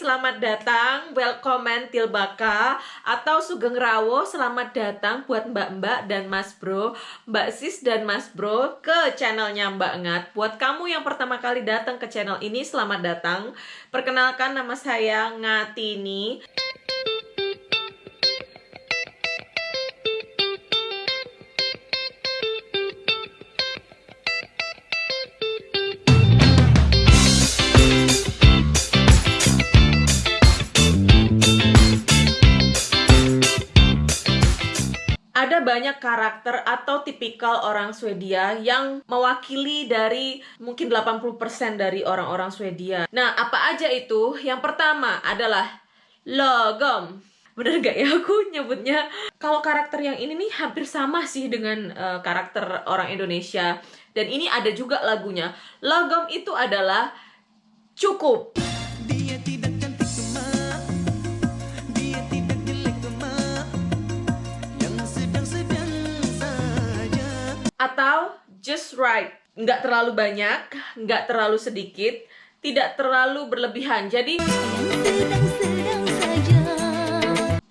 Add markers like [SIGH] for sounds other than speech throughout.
selamat datang, welcome til Baka Atau Sugeng Rawo, selamat datang buat mbak-mbak dan mas bro Mbak sis dan mas bro ke channelnya Mbak Ngat. Buat kamu yang pertama kali datang ke channel ini, selamat datang. Perkenalkan nama saya Ngatini banyak karakter atau tipikal orang Swedia yang mewakili dari mungkin 80% dari orang-orang Swedia. Nah, apa aja itu? Yang pertama adalah logom. Bener gak ya [LAUGHS] aku nyebutnya? Kalau karakter yang ini nih hampir sama sih dengan uh, karakter orang Indonesia. Dan ini ada juga lagunya. Logom itu adalah cukup. Atau just right. Nggak terlalu banyak nggak terlalu sedikit tidak terlalu berlebihan. Jadi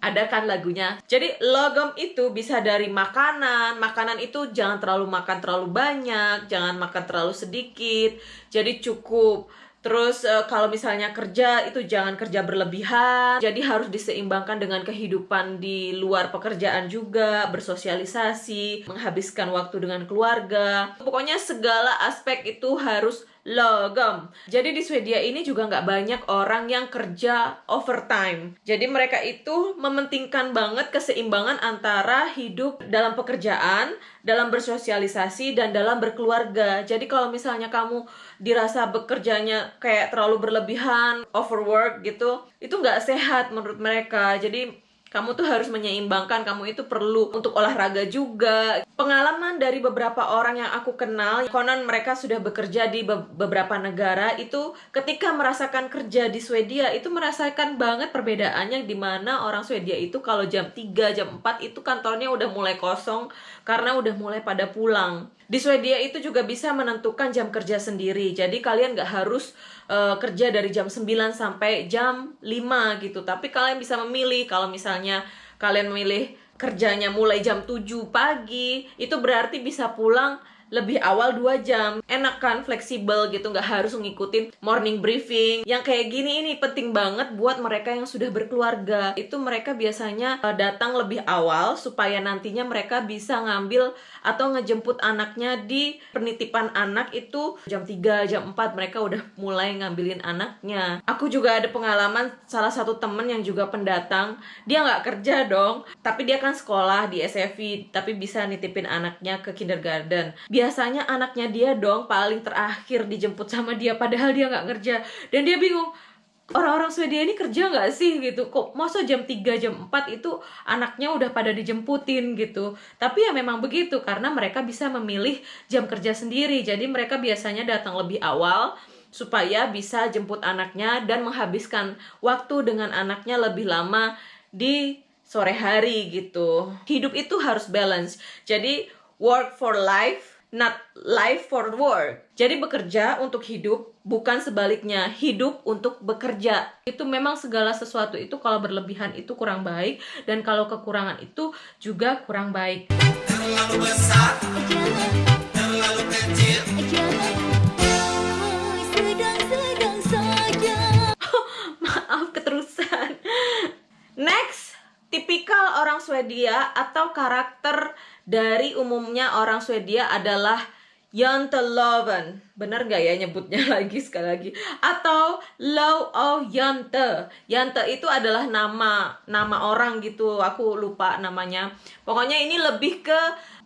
ada kan lagunya? Jadi logom itu bisa dari makanan. Makanan itu jangan terlalu makan terlalu banyak jangan makan terlalu sedikit. Jadi cukup Terus uh, kalau misalnya kerja itu jangan kerja berlebihan. Jadi harus diseimbangkan dengan kehidupan di luar pekerjaan juga, bersosialisasi, menghabiskan waktu dengan keluarga. Pokoknya segala aspek itu harus logam. Jadi di Swedia ini juga nggak banyak orang yang kerja overtime. Jadi mereka itu mementingkan banget keseimbangan antara hidup dalam pekerjaan, dalam bersosialisasi, dan dalam berkeluarga. Jadi kalau misalnya kamu dirasa bekerjanya kayak terlalu berlebihan, overwork gitu, itu nggak sehat menurut mereka. Jadi kamu tuh harus menyeimbangkan, kamu itu perlu untuk olahraga juga. Pengalaman dari beberapa orang yang aku kenal, konon mereka sudah bekerja di be beberapa negara, itu ketika merasakan kerja di Swedia, itu merasakan banget perbedaannya di mana orang Swedia itu kalau jam 3, jam 4 itu kantornya udah mulai kosong karena udah mulai pada pulang. Di Swedia itu juga bisa menentukan jam kerja sendiri. Jadi kalian nggak harus uh, kerja dari jam 9 sampai jam 5 gitu. Tapi kalian bisa memilih kalau misalnya kalian memilih kerjanya mulai jam 7 pagi, itu berarti bisa pulang lebih awal 2 jam. Enak kan fleksibel gitu nggak harus ngikutin morning briefing. Yang kayak gini ini penting banget buat mereka yang sudah berkeluarga. Itu mereka biasanya uh, datang lebih awal supaya nantinya mereka bisa ngambil atau ngejemput anaknya di penitipan anak itu jam 3 jam 4 mereka udah mulai ngambilin anaknya. Aku juga ada pengalaman salah satu temen yang juga pendatang. Dia nggak kerja dong tapi dia kan sekolah di SFI tapi bisa nitipin anaknya ke kindergarten biasanya anaknya dia dong paling terakhir dijemput sama dia padahal dia nggak kerja. Dan dia bingung orang-orang Swedia ini kerja nggak sih? Gitu. Kok masa jam 3 jam 4 itu anaknya udah pada dijemputin? Gitu. Tapi ya memang begitu karena mereka bisa memilih jam kerja sendiri. Jadi mereka biasanya datang lebih awal supaya bisa jemput anaknya dan menghabiskan waktu dengan anaknya lebih lama di sore hari gitu. Hidup itu harus balance. Jadi work for life not life for work. Jadi bekerja untuk hidup, bukan sebaliknya hidup untuk bekerja. Itu memang segala sesuatu itu kalau berlebihan itu kurang baik dan kalau kekurangan itu juga kurang baik. Terlalu besar, terlalu kecil. [LAUGHS] Maaf keterusan. Next, tipikal orang Swedia atau karakter dari umumnya orang Swedia adalah Janteloven. Bener nggak ya nyebutnya [LAUGHS] lagi sekali lagi? Atau Low of Jante. Jante itu adalah nama nama orang gitu. Aku lupa namanya. Pokoknya ini lebih ke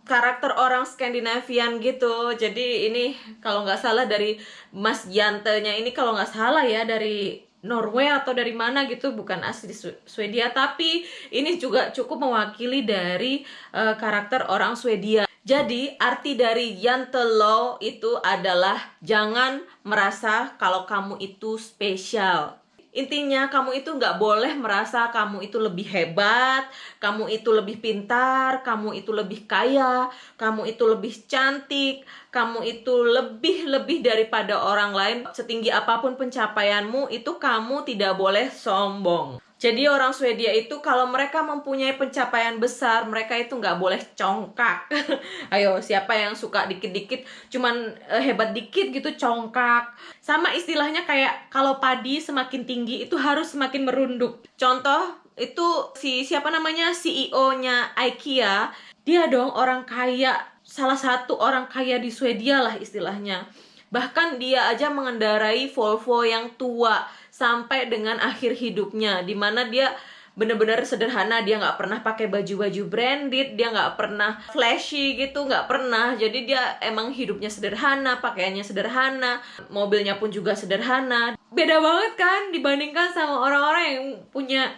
karakter orang Skandinavian gitu. Jadi ini kalau nggak salah dari Mas Jantenya ini kalau nggak salah ya dari Norway atau dari mana gitu bukan asli Swedia tapi ini juga cukup mewakili dari uh, karakter orang Swedia. Jadi arti dari Jantelo itu adalah jangan merasa kalau kamu itu spesial. Intinya kamu itu nggak boleh merasa kamu itu lebih hebat, kamu itu lebih pintar, kamu itu lebih kaya, kamu itu lebih cantik, kamu itu lebih-lebih daripada orang lain. Setinggi apa pun pencapaianmu, itu kamu tidak boleh sombong. Jadi orang Swedia itu kalau mereka mempunyai pencapaian besar, mereka itu nggak boleh congkak. [LAUGHS] Ayo, siapa yang suka dikit-dikit, cuman uh, hebat dikit gitu congkak. Sama istilahnya kayak kalau padi semakin tinggi itu harus semakin merunduk. Contoh itu si siapa namanya CEO-nya IKEA, dia dong orang kaya, salah satu orang kaya di Swedia lah istilahnya. Bahkan dia aja mengendarai Volvo yang tua sampai dengan akhir hidupnya di mana dia bener-bener sederhana dia nggak pernah pakai baju-baju branded dia nggak pernah flashy gitu nggak pernah. Jadi dia emang hidupnya sederhana pakaiannya sederhana mobilnya pun juga sederhana. Beda banget kan dibandingkan sama orang-orang yang punya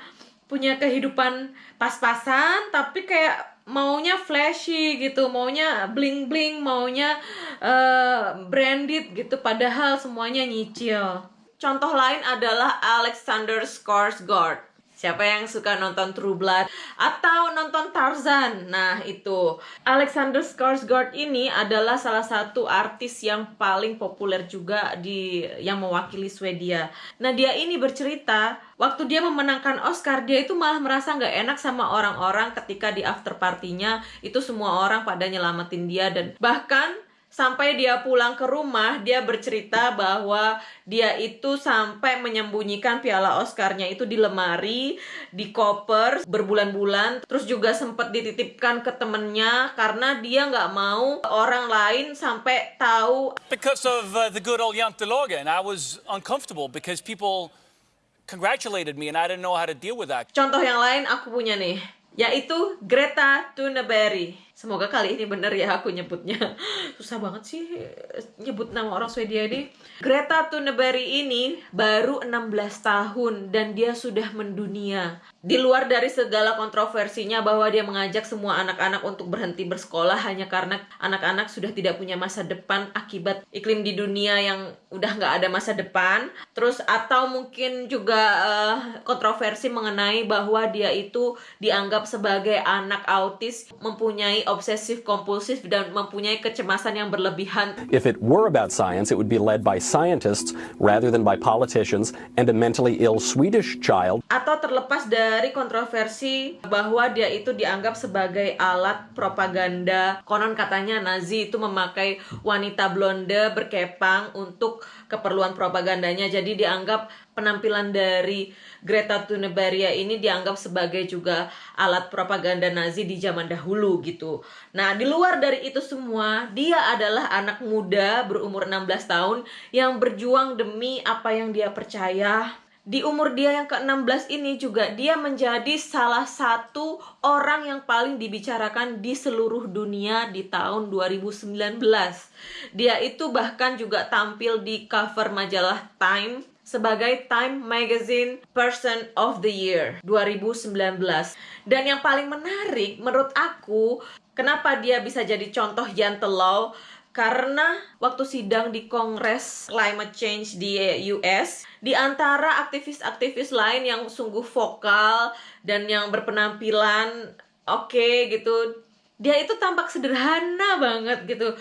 punya kehidupan pas-pasan tapi kayak maunya flashy gitu maunya bling bling maunya uh, branded gitu padahal semuanya nyicil Contoh lain adalah Alexander Skarsgård. Siapa yang suka nonton True Blood atau nonton Tarzan? Nah, itu Alexander Skarsgård ini adalah salah satu artis yang paling populer juga di yang mewakili Swedia. Nah, dia ini bercerita waktu dia memenangkan Oscar, dia itu malah merasa nggak enak sama orang-orang ketika di after partinya itu semua orang pada nyelamatin dia dan bahkan sampai dia pulang ke rumah dia bercerita bahwa dia itu sampai menyembunyikan piala Oscarnya itu di lemari di koper berbulan-bulan terus juga sempat dititipkan ke temennya karena dia nggak mau orang lain sampai tahu. Because of uh, the good old Jantelagen I was uncomfortable because people congratulated me and I didn't know how to deal with that. Contoh yang lain aku punya nih yaitu Greta Thunberg Semoga kali ini bener ya aku nyebutnya. Susah banget sih nyebut nama orang Swedia ini. Greta Thunberg ini baru 16 tahun dan dia sudah mendunia. Di luar dari segala kontroversinya bahwa dia mengajak semua anak-anak untuk berhenti bersekolah hanya karena anak-anak sudah tidak punya masa depan akibat iklim di dunia yang udah nggak ada masa depan. Terus atau mungkin juga uh, kontroversi mengenai bahwa dia itu dianggap sebagai anak autis mempunyai obsesif kompulsif dan mempunyai kecemasan yang berlebihan. If it were about science, it would be led by scientists rather than by politicians and a mentally ill Swedish child. Atau terlepas dari kontroversi bahwa dia itu dianggap sebagai alat propaganda. Konon katanya Nazi itu memakai wanita blonde berkepang untuk keperluan propagandanya. Jadi dianggap penampilan dari Greta Thunberg ini dianggap sebagai juga alat propaganda Nazi di zaman dahulu gitu. Nah, di luar dari itu semua, dia adalah anak muda berumur 16 tahun yang berjuang demi apa yang dia percaya. Di umur dia yang ke-16 ini juga dia menjadi salah satu orang yang paling dibicarakan di seluruh dunia di tahun 2019. Dia itu bahkan juga tampil di cover majalah Time sebagai Time Magazine Person of the Year 2019. Dan yang paling menarik menurut aku, kenapa dia bisa jadi contoh gentle law? Karena waktu sidang di Kongres Climate Change di US, di antara aktivis-aktivis lain yang sungguh vokal dan yang berpenampilan oke okay, gitu, dia itu tampak sederhana banget gitu.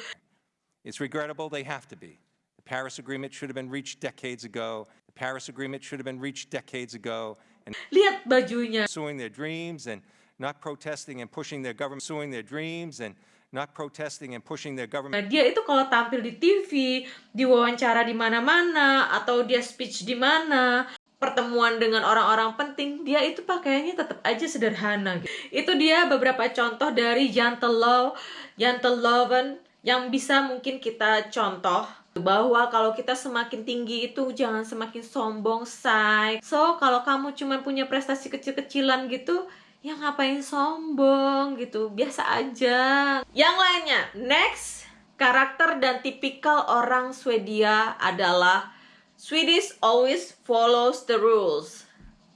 It's regrettable they have to be. Paris Agreement should have been reached decades ago. The Paris Agreement should have been reached decades ago. And Lihat bajunya. Pursuing their dreams and not protesting and pushing their government, pursuing their dreams and not protesting and pushing their government. Nah, dia itu kalau tampil di TV, diwawancara di mana-mana, atau dia speech di mana, pertemuan dengan orang-orang penting, dia itu pakaiannya tetap aja sederhana. Gitu. Itu dia beberapa contoh dari Gentle Law, Gentle Loven yang bisa mungkin kita contoh bahwa kalau kita semakin tinggi itu jangan semakin sombong, say. So, kalau kamu cuma punya prestasi kecil-kecilan gitu, ya ngapain sombong gitu, biasa aja. Yang lainnya, next, karakter dan tipikal orang Swedia adalah Swedish always follows the rules.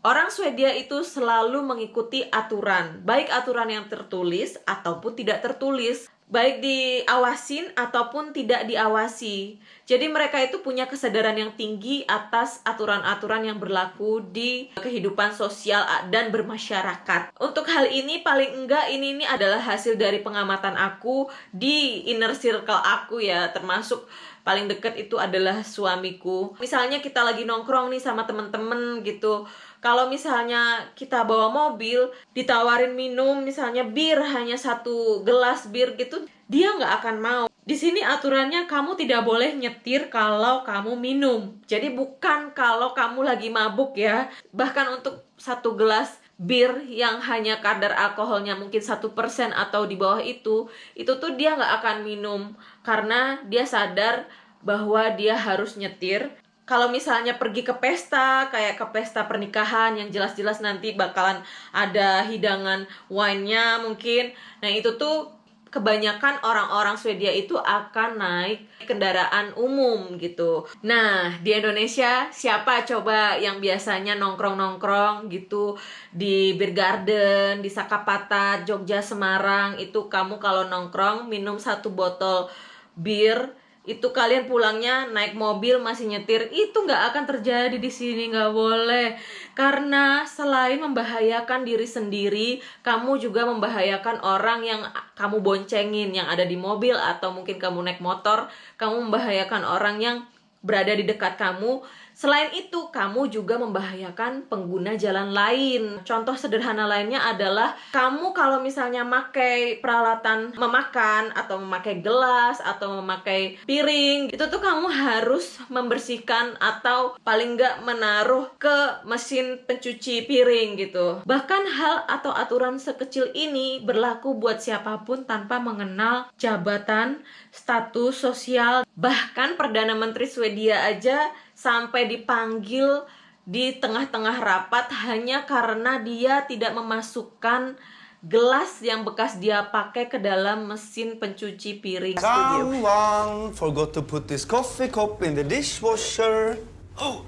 Orang Swedia itu selalu mengikuti aturan, baik aturan yang tertulis ataupun tidak tertulis. Baik diawasin ataupun tidak diawasi. Jadi mereka itu punya kesadaran yang tinggi atas aturan-aturan yang berlaku di kehidupan sosial dan bermasyarakat. Untuk hal ini paling enggak ini ini adalah hasil dari pengamatan aku di inner circle aku ya, termasuk paling deket itu adalah suamiku. Misalnya kita lagi nongkrong nih sama temen-temen gitu kalau misalnya kita bawa mobil ditawarin minum misalnya bir hanya satu gelas bir gitu dia nggak akan mau. Di sini aturannya kamu tidak boleh nyetir kalau kamu minum. Jadi bukan kalau kamu lagi mabuk ya. Bahkan untuk satu gelas bir yang hanya kadar alkoholnya mungkin satu persen atau di bawah itu itu tuh dia nggak akan minum. Karena dia sadar bahwa dia harus nyetir kalau misalnya pergi ke pesta kayak ke pesta pernikahan yang jelas-jelas nanti bakalan ada hidangan wine-nya mungkin nah itu tuh kebanyakan orang-orang Swedia itu akan naik kendaraan umum gitu. Nah, di Indonesia siapa coba yang biasanya nongkrong-nongkrong gitu di Beer Garden, di Sakapata, Jogja, Semarang itu kamu kalau nongkrong minum satu botol bir itu kalian pulangnya naik mobil masih nyetir. Itu nggak akan terjadi di sini nggak boleh. Karena selain membahayakan diri sendiri kamu juga membahayakan orang yang kamu boncengin yang ada di mobil atau mungkin kamu naik motor. Kamu membahayakan orang yang berada di dekat kamu Selain itu, kamu juga membahayakan pengguna jalan lain. Contoh sederhana lainnya adalah kamu kalau misalnya memakai peralatan memakan atau memakai gelas atau memakai piring, itu tuh kamu harus membersihkan atau paling nggak menaruh ke mesin pencuci piring gitu. Bahkan hal atau aturan sekecil ini berlaku buat siapa pun tanpa mengenal jabatan, status sosial, bahkan Perdana Menteri Swedia aja sampai dipanggil di tengah-tengah rapat hanya karena dia tidak memasukkan gelas yang bekas dia pakai ke dalam mesin pencuci piring studio. Someone forgot to put this coffee cup in the dishwasher. Oh,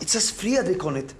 it says Fredrik on it.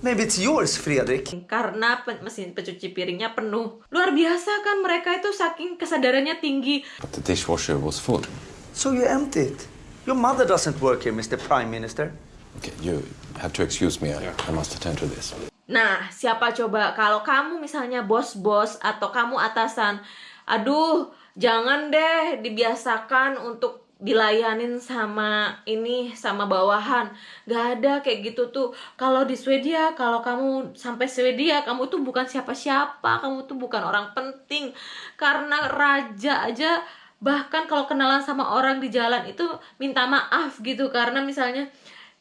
Maybe it's yours, Fredrik. Karena pen- mesin pencuci piringnya penuh. Luar biasa kan mereka itu saking kesadarannya tinggi. But the dishwasher was full. So you empty it. Your mother doesn't work here, Mr. Prime Minister. Okay, you have to excuse me. I, I must attend to this. Nah, siapa coba kalau kamu misalnya bos-bos atau kamu atasan, aduh, jangan deh dibiasakan untuk dilayanin sama ini sama bawahan gak ada kayak gitu tuh kalau di Swedia kalau kamu sampai Swedia kamu tuh bukan siapa-siapa kamu tuh bukan orang penting karena raja aja bahkan kalau kenalan sama orang di jalan itu minta maaf gitu karena misalnya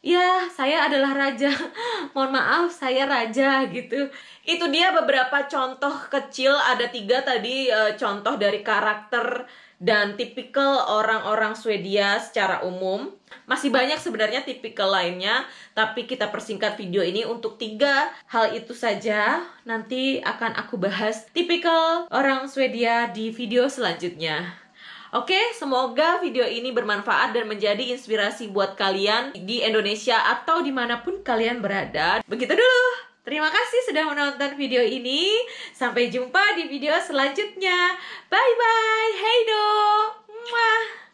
ya saya adalah raja. [LAUGHS] Mohon maaf saya raja gitu. Itu dia beberapa contoh kecil ada tiga tadi eh, contoh dari karakter dan tipikal orang-orang Swedia secara umum. Masih banyak sebenarnya tipikal lainnya tapi kita persingkat video ini untuk tiga. Hal itu saja nanti akan aku bahas tipikal orang Swedia di video selanjutnya Oke, semoga video ini bermanfaat dan menjadi inspirasi buat kalian di Indonesia atau di mana pun kalian berada. Begitu dulu. Terima kasih sudah menonton video ini. Sampai jumpa di video selanjutnya. Bye-bye. Hey do. Mwah.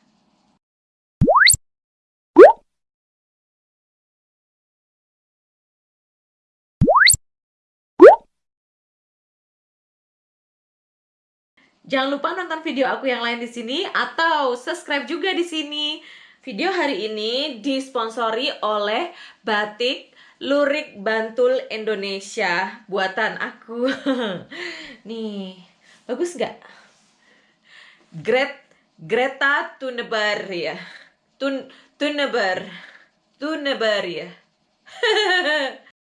Jangan lupa nonton video aku yang lain di sini atau subscribe juga di sini. Video hari ini disponsori oleh Batik Lurik Bantul Indonesia buatan aku. [LAUGHS] Nih, bagus nggak? Gret Greta Thunberg ya. Tun Thunberg. Thunberg ya. [LAUGHS]